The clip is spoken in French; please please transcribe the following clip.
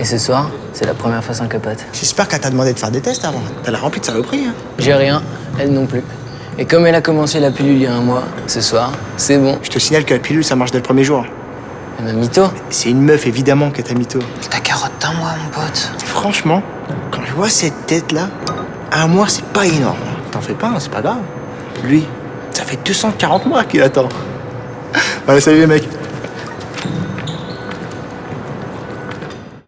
Et ce soir, c'est la première fois sans capote. J'espère qu'elle t'a demandé de faire des tests avant. T'as la remplie de saloperies, hein. J'ai rien, elle non plus. Et comme elle a commencé la pilule il y a un mois, ce soir, c'est bon. Je te signale que la pilule, ça marche dès le premier jour. Elle m'a mytho. C'est une meuf, évidemment, que ta mytho. Ta carotte d'un mois, mon pote. Franchement, quand je vois cette tête-là, un mois, c'est pas énorme. T'en fais pas, hein, c'est pas grave. Lui, ça fait 240 mois qu'il attend. Allez, salut les mecs.